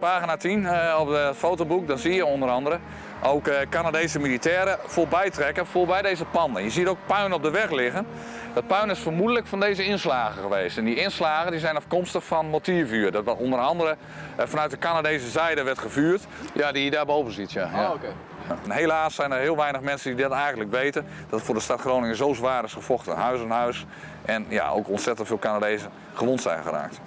Pagina 10 eh, op het fotoboek, dan zie je onder andere ook eh, Canadese militairen voorbij trekken, voorbij deze panden. Je ziet ook puin op de weg liggen. Dat puin is vermoedelijk van deze inslagen geweest. En die inslagen die zijn afkomstig van mortiervuur. Dat onder andere eh, vanuit de Canadese zijde werd gevuurd. Ja, die je daarboven ziet, ja. Ah, ja. Oh. En helaas zijn er heel weinig mensen die dat eigenlijk weten. Dat het voor de stad Groningen zo zwaar is gevochten, huis aan huis. En ja, ook ontzettend veel Canadezen gewond zijn geraakt.